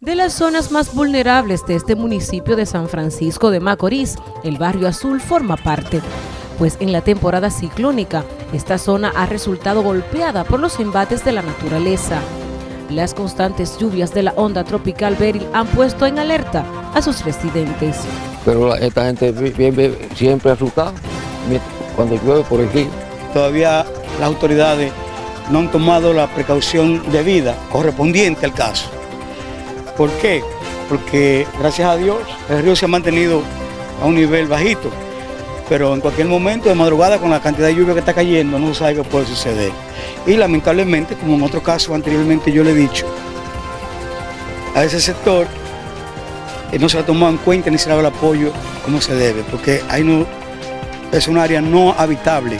De las zonas más vulnerables de este municipio de San Francisco de Macorís, el barrio Azul forma parte, pues en la temporada ciclónica esta zona ha resultado golpeada por los embates de la naturaleza. Las constantes lluvias de la onda tropical Beryl han puesto en alerta a sus residentes. Pero esta gente vive siempre asustada cuando llueve por aquí. Todavía las autoridades no han tomado la precaución debida correspondiente al caso. ¿Por qué? Porque gracias a Dios el río se ha mantenido a un nivel bajito, pero en cualquier momento de madrugada con la cantidad de lluvia que está cayendo no sabe qué puede suceder. Y lamentablemente, como en otro caso anteriormente yo le he dicho, a ese sector eh, no se ha tomado en cuenta ni se le ha dado el apoyo como se debe, porque ahí no, es un área no habitable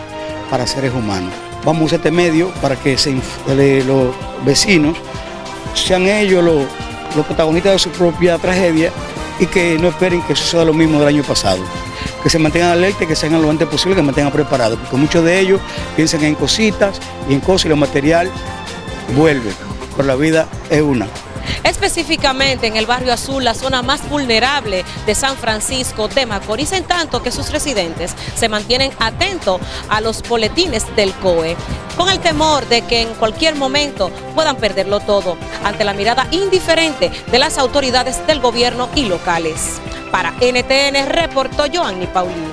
para seres humanos. Vamos a este medio para que se, los vecinos sean ellos los los protagonistas de su propia tragedia y que no esperen que suceda lo mismo del año pasado. Que se mantengan alerta que sean lo antes posible, que se mantengan preparados, porque muchos de ellos piensan en cositas y en cosas y lo material vuelve, pero la vida es una específicamente en el barrio Azul, la zona más vulnerable de San Francisco de Macorís, en tanto que sus residentes se mantienen atentos a los boletines del COE, con el temor de que en cualquier momento puedan perderlo todo, ante la mirada indiferente de las autoridades del gobierno y locales. Para NTN reportó Joanny Paulino.